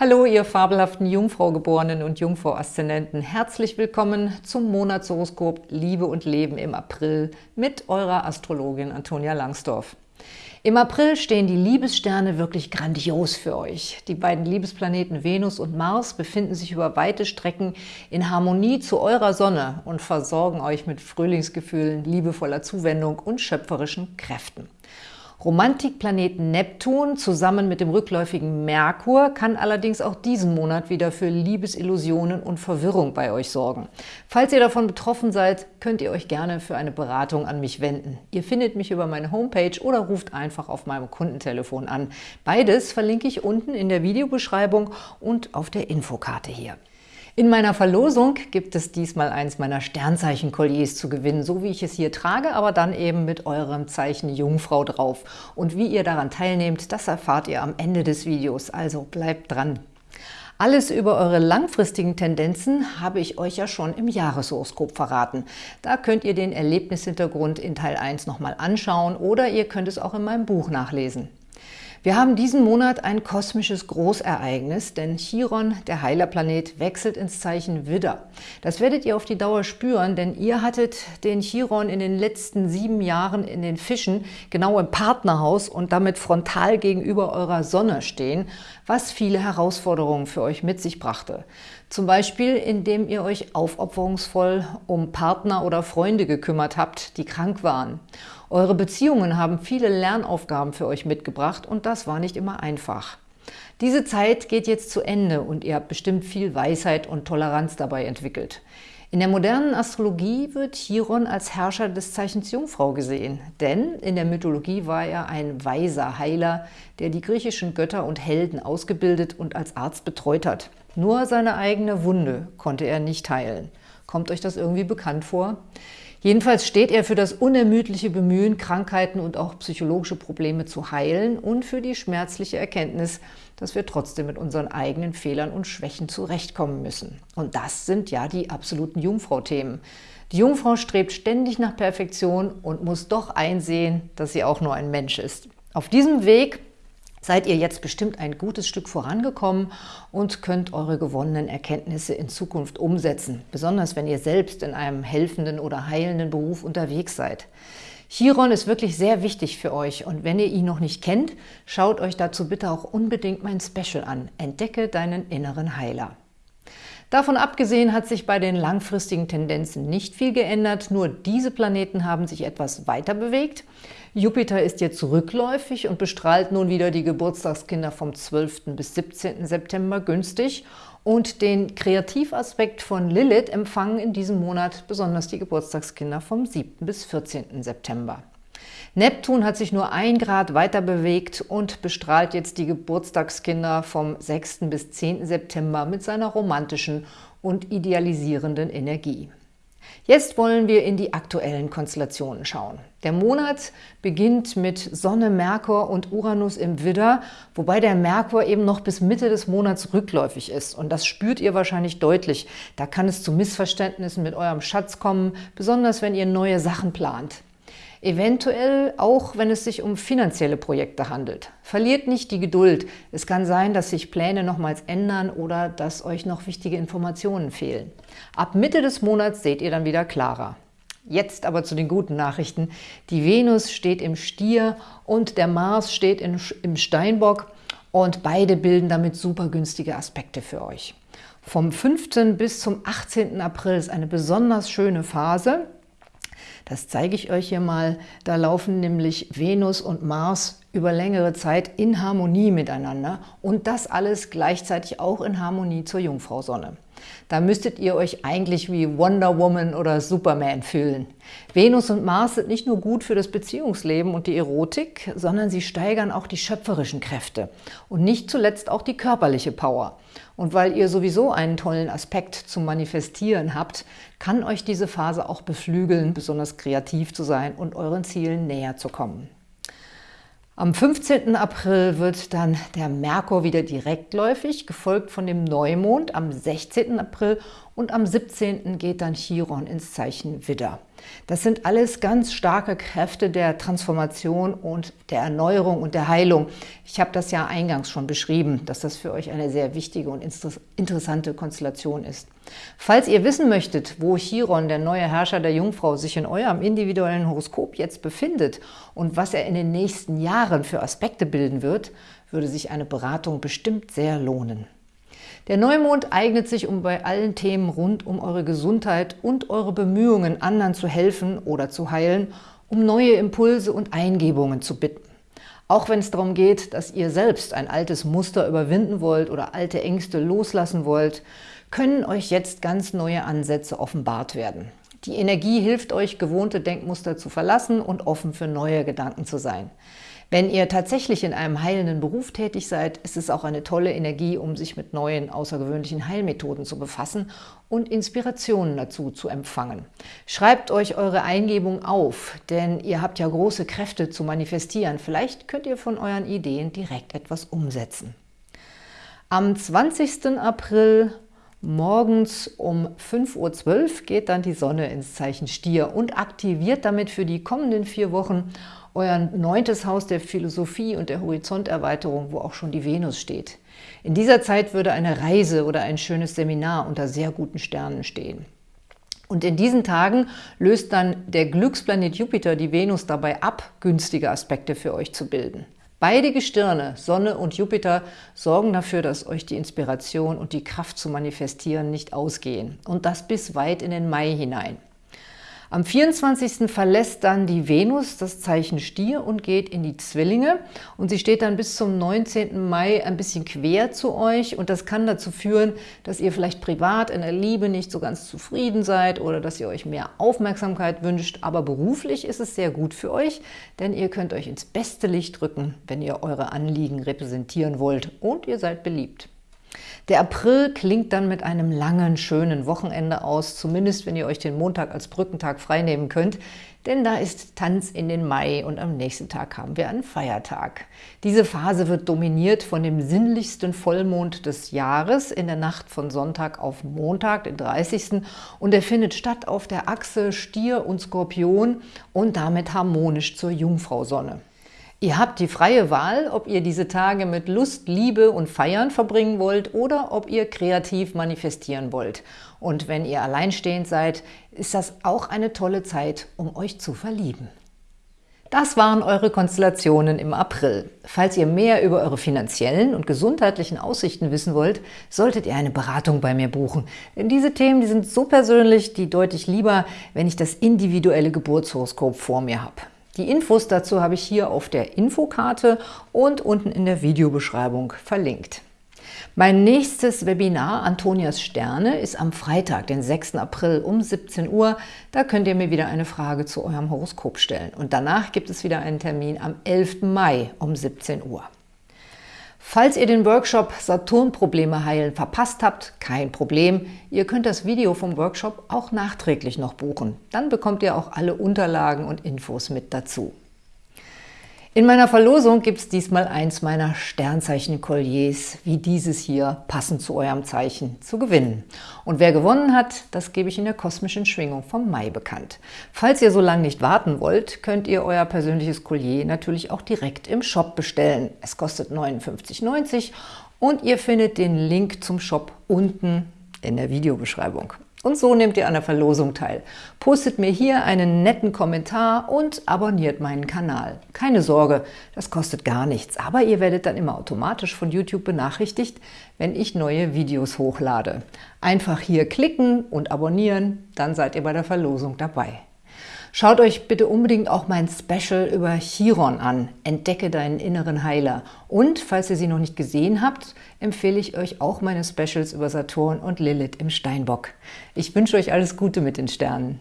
Hallo, ihr fabelhaften Jungfraugeborenen und Jungfrau-Aszendenten. Herzlich willkommen zum Monatshoroskop Liebe und Leben im April mit eurer Astrologin Antonia Langsdorf. Im April stehen die Liebessterne wirklich grandios für euch. Die beiden Liebesplaneten Venus und Mars befinden sich über weite Strecken in Harmonie zu eurer Sonne und versorgen euch mit Frühlingsgefühlen, liebevoller Zuwendung und schöpferischen Kräften. Romantikplaneten Neptun zusammen mit dem rückläufigen Merkur kann allerdings auch diesen Monat wieder für Liebesillusionen und Verwirrung bei euch sorgen. Falls ihr davon betroffen seid, könnt ihr euch gerne für eine Beratung an mich wenden. Ihr findet mich über meine Homepage oder ruft einfach auf meinem Kundentelefon an. Beides verlinke ich unten in der Videobeschreibung und auf der Infokarte hier. In meiner Verlosung gibt es diesmal eins meiner Sternzeichen-Kolliers zu gewinnen, so wie ich es hier trage, aber dann eben mit eurem Zeichen Jungfrau drauf. Und wie ihr daran teilnehmt, das erfahrt ihr am Ende des Videos, also bleibt dran. Alles über eure langfristigen Tendenzen habe ich euch ja schon im Jahreshoroskop verraten. Da könnt ihr den Erlebnishintergrund in Teil 1 nochmal anschauen oder ihr könnt es auch in meinem Buch nachlesen. Wir haben diesen Monat ein kosmisches Großereignis, denn Chiron, der Heilerplanet, wechselt ins Zeichen Widder. Das werdet ihr auf die Dauer spüren, denn ihr hattet den Chiron in den letzten sieben Jahren in den Fischen, genau im Partnerhaus und damit frontal gegenüber eurer Sonne stehen, was viele Herausforderungen für euch mit sich brachte. Zum Beispiel, indem ihr euch aufopferungsvoll um Partner oder Freunde gekümmert habt, die krank waren. Eure Beziehungen haben viele Lernaufgaben für euch mitgebracht und das war nicht immer einfach. Diese Zeit geht jetzt zu Ende und ihr habt bestimmt viel Weisheit und Toleranz dabei entwickelt. In der modernen Astrologie wird Chiron als Herrscher des Zeichens Jungfrau gesehen, denn in der Mythologie war er ein weiser Heiler, der die griechischen Götter und Helden ausgebildet und als Arzt betreut hat. Nur seine eigene Wunde konnte er nicht heilen. Kommt euch das irgendwie bekannt vor? Jedenfalls steht er für das unermüdliche Bemühen, Krankheiten und auch psychologische Probleme zu heilen und für die schmerzliche Erkenntnis, dass wir trotzdem mit unseren eigenen Fehlern und Schwächen zurechtkommen müssen. Und das sind ja die absoluten Jungfrau-Themen. Die Jungfrau strebt ständig nach Perfektion und muss doch einsehen, dass sie auch nur ein Mensch ist. Auf diesem Weg seid ihr jetzt bestimmt ein gutes Stück vorangekommen und könnt eure gewonnenen Erkenntnisse in Zukunft umsetzen, besonders wenn ihr selbst in einem helfenden oder heilenden Beruf unterwegs seid. Chiron ist wirklich sehr wichtig für euch und wenn ihr ihn noch nicht kennt, schaut euch dazu bitte auch unbedingt mein Special an. Entdecke deinen inneren Heiler. Davon abgesehen hat sich bei den langfristigen Tendenzen nicht viel geändert, nur diese Planeten haben sich etwas weiter bewegt. Jupiter ist jetzt rückläufig und bestrahlt nun wieder die Geburtstagskinder vom 12. bis 17. September günstig und den Kreativaspekt von Lilith empfangen in diesem Monat besonders die Geburtstagskinder vom 7. bis 14. September. Neptun hat sich nur ein Grad weiter bewegt und bestrahlt jetzt die Geburtstagskinder vom 6. bis 10. September mit seiner romantischen und idealisierenden Energie. Jetzt wollen wir in die aktuellen Konstellationen schauen. Der Monat beginnt mit Sonne, Merkur und Uranus im Widder, wobei der Merkur eben noch bis Mitte des Monats rückläufig ist. Und das spürt ihr wahrscheinlich deutlich. Da kann es zu Missverständnissen mit eurem Schatz kommen, besonders wenn ihr neue Sachen plant. Eventuell auch, wenn es sich um finanzielle Projekte handelt. Verliert nicht die Geduld. Es kann sein, dass sich Pläne nochmals ändern oder dass euch noch wichtige Informationen fehlen. Ab Mitte des Monats seht ihr dann wieder klarer. Jetzt aber zu den guten Nachrichten. Die Venus steht im Stier und der Mars steht in, im Steinbock und beide bilden damit super günstige Aspekte für euch. Vom 5. bis zum 18. April ist eine besonders schöne Phase. Das zeige ich euch hier mal. Da laufen nämlich Venus und Mars über längere Zeit in Harmonie miteinander und das alles gleichzeitig auch in Harmonie zur Jungfrau-Sonne. Da müsstet ihr euch eigentlich wie Wonder Woman oder Superman fühlen. Venus und Mars sind nicht nur gut für das Beziehungsleben und die Erotik, sondern sie steigern auch die schöpferischen Kräfte und nicht zuletzt auch die körperliche Power. Und weil ihr sowieso einen tollen Aspekt zum Manifestieren habt, kann euch diese Phase auch beflügeln, besonders kreativ zu sein und euren Zielen näher zu kommen. Am 15. April wird dann der Merkur wieder direktläufig, gefolgt von dem Neumond am 16. April und am 17. geht dann Chiron ins Zeichen Widder. Das sind alles ganz starke Kräfte der Transformation und der Erneuerung und der Heilung. Ich habe das ja eingangs schon beschrieben, dass das für euch eine sehr wichtige und interessante Konstellation ist. Falls ihr wissen möchtet, wo Chiron, der neue Herrscher der Jungfrau, sich in eurem individuellen Horoskop jetzt befindet und was er in den nächsten Jahren für Aspekte bilden wird, würde sich eine Beratung bestimmt sehr lohnen. Der Neumond eignet sich, um bei allen Themen rund um eure Gesundheit und eure Bemühungen, anderen zu helfen oder zu heilen, um neue Impulse und Eingebungen zu bitten. Auch wenn es darum geht, dass ihr selbst ein altes Muster überwinden wollt oder alte Ängste loslassen wollt, können euch jetzt ganz neue Ansätze offenbart werden. Die Energie hilft euch, gewohnte Denkmuster zu verlassen und offen für neue Gedanken zu sein. Wenn ihr tatsächlich in einem heilenden Beruf tätig seid, ist es auch eine tolle Energie, um sich mit neuen, außergewöhnlichen Heilmethoden zu befassen und Inspirationen dazu zu empfangen. Schreibt euch eure Eingebung auf, denn ihr habt ja große Kräfte zu manifestieren. Vielleicht könnt ihr von euren Ideen direkt etwas umsetzen. Am 20. April Morgens um 5.12 Uhr geht dann die Sonne ins Zeichen Stier und aktiviert damit für die kommenden vier Wochen euer neuntes Haus der Philosophie und der Horizonterweiterung, wo auch schon die Venus steht. In dieser Zeit würde eine Reise oder ein schönes Seminar unter sehr guten Sternen stehen. Und in diesen Tagen löst dann der Glücksplanet Jupiter die Venus dabei ab, günstige Aspekte für euch zu bilden. Beide Gestirne, Sonne und Jupiter, sorgen dafür, dass euch die Inspiration und die Kraft zu manifestieren nicht ausgehen. Und das bis weit in den Mai hinein. Am 24. verlässt dann die Venus das Zeichen Stier und geht in die Zwillinge. Und sie steht dann bis zum 19. Mai ein bisschen quer zu euch. Und das kann dazu führen, dass ihr vielleicht privat in der Liebe nicht so ganz zufrieden seid oder dass ihr euch mehr Aufmerksamkeit wünscht. Aber beruflich ist es sehr gut für euch, denn ihr könnt euch ins beste Licht rücken, wenn ihr eure Anliegen repräsentieren wollt. Und ihr seid beliebt. Der April klingt dann mit einem langen, schönen Wochenende aus, zumindest wenn ihr euch den Montag als Brückentag freinehmen könnt, denn da ist Tanz in den Mai und am nächsten Tag haben wir einen Feiertag. Diese Phase wird dominiert von dem sinnlichsten Vollmond des Jahres in der Nacht von Sonntag auf Montag, den 30. Und er findet statt auf der Achse Stier und Skorpion und damit harmonisch zur Jungfrau-Sonne. Ihr habt die freie Wahl, ob ihr diese Tage mit Lust, Liebe und Feiern verbringen wollt oder ob ihr kreativ manifestieren wollt. Und wenn ihr alleinstehend seid, ist das auch eine tolle Zeit, um euch zu verlieben. Das waren eure Konstellationen im April. Falls ihr mehr über eure finanziellen und gesundheitlichen Aussichten wissen wollt, solltet ihr eine Beratung bei mir buchen. Denn diese Themen die sind so persönlich, die deute ich lieber, wenn ich das individuelle Geburtshoroskop vor mir habe. Die Infos dazu habe ich hier auf der Infokarte und unten in der Videobeschreibung verlinkt. Mein nächstes Webinar Antonias Sterne ist am Freitag, den 6. April um 17 Uhr. Da könnt ihr mir wieder eine Frage zu eurem Horoskop stellen. Und danach gibt es wieder einen Termin am 11. Mai um 17 Uhr. Falls ihr den Workshop Saturn-Probleme heilen verpasst habt, kein Problem. Ihr könnt das Video vom Workshop auch nachträglich noch buchen. Dann bekommt ihr auch alle Unterlagen und Infos mit dazu. In meiner Verlosung gibt es diesmal eins meiner Sternzeichen-Kolliers, wie dieses hier, passend zu eurem Zeichen, zu gewinnen. Und wer gewonnen hat, das gebe ich in der kosmischen Schwingung vom Mai bekannt. Falls ihr so lange nicht warten wollt, könnt ihr euer persönliches Collier natürlich auch direkt im Shop bestellen. Es kostet 59,90 und ihr findet den Link zum Shop unten in der Videobeschreibung. Und so nehmt ihr an der Verlosung teil. Postet mir hier einen netten Kommentar und abonniert meinen Kanal. Keine Sorge, das kostet gar nichts, aber ihr werdet dann immer automatisch von YouTube benachrichtigt, wenn ich neue Videos hochlade. Einfach hier klicken und abonnieren, dann seid ihr bei der Verlosung dabei. Schaut euch bitte unbedingt auch mein Special über Chiron an, Entdecke deinen inneren Heiler. Und, falls ihr sie noch nicht gesehen habt, empfehle ich euch auch meine Specials über Saturn und Lilith im Steinbock. Ich wünsche euch alles Gute mit den Sternen.